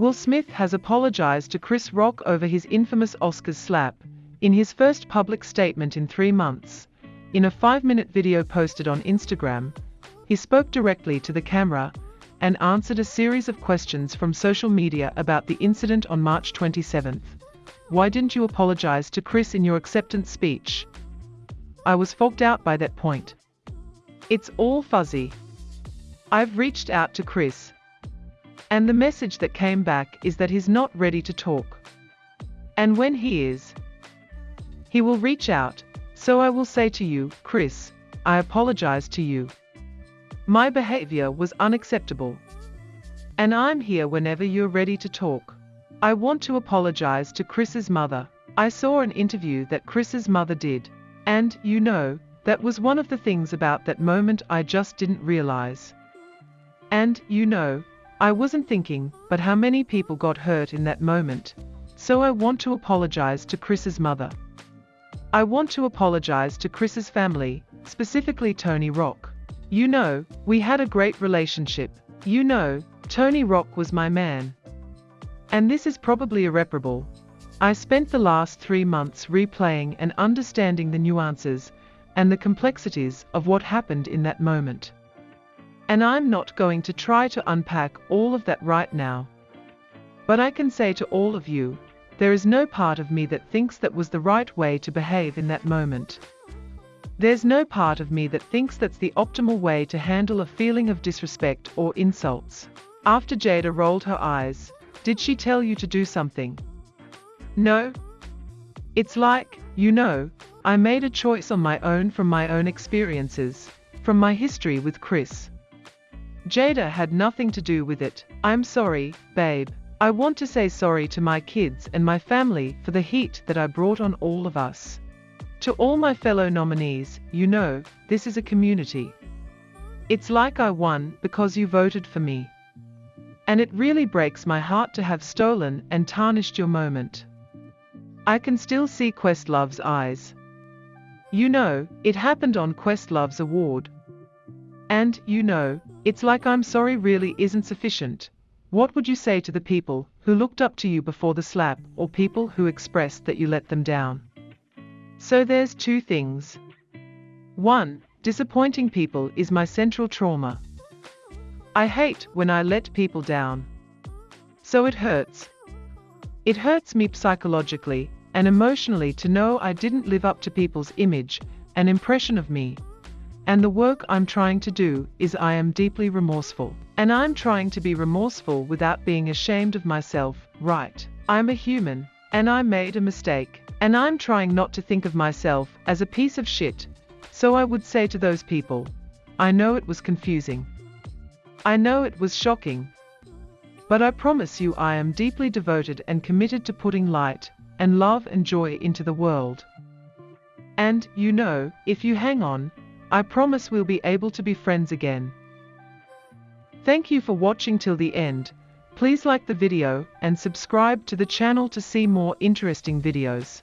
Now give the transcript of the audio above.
Will Smith has apologized to Chris Rock over his infamous Oscars slap, in his first public statement in three months. In a five-minute video posted on Instagram, he spoke directly to the camera and answered a series of questions from social media about the incident on March 27th. Why didn't you apologize to Chris in your acceptance speech? I was fogged out by that point. It's all fuzzy. I've reached out to Chris. And the message that came back is that he's not ready to talk. And when he is, he will reach out, so I will say to you, Chris, I apologize to you. My behavior was unacceptable. And I'm here whenever you're ready to talk. I want to apologize to Chris's mother. I saw an interview that Chris's mother did. And, you know, that was one of the things about that moment I just didn't realize. And, you know, I wasn't thinking, but how many people got hurt in that moment. So I want to apologize to Chris's mother. I want to apologize to Chris's family, specifically Tony Rock. You know, we had a great relationship. You know, Tony Rock was my man. And this is probably irreparable. I spent the last three months replaying and understanding the nuances and the complexities of what happened in that moment. And I'm not going to try to unpack all of that right now. But I can say to all of you, there is no part of me that thinks that was the right way to behave in that moment. There's no part of me that thinks that's the optimal way to handle a feeling of disrespect or insults. After Jada rolled her eyes, did she tell you to do something? No. It's like, you know, I made a choice on my own from my own experiences, from my history with Chris. Jada had nothing to do with it. I'm sorry, babe. I want to say sorry to my kids and my family for the heat that I brought on all of us. To all my fellow nominees, you know, this is a community. It's like I won because you voted for me. And it really breaks my heart to have stolen and tarnished your moment. I can still see Questlove's eyes. You know, it happened on Questlove's award. And, you know, it's like I'm sorry really isn't sufficient. What would you say to the people who looked up to you before the slap or people who expressed that you let them down? So there's two things. One, disappointing people is my central trauma. I hate when I let people down. So it hurts. It hurts me psychologically and emotionally to know I didn't live up to people's image and impression of me and the work I'm trying to do is I am deeply remorseful. And I'm trying to be remorseful without being ashamed of myself, right? I'm a human, and I made a mistake. And I'm trying not to think of myself as a piece of shit. So I would say to those people, I know it was confusing. I know it was shocking. But I promise you I am deeply devoted and committed to putting light and love and joy into the world. And, you know, if you hang on, I promise we'll be able to be friends again. Thank you for watching till the end. Please like the video and subscribe to the channel to see more interesting videos.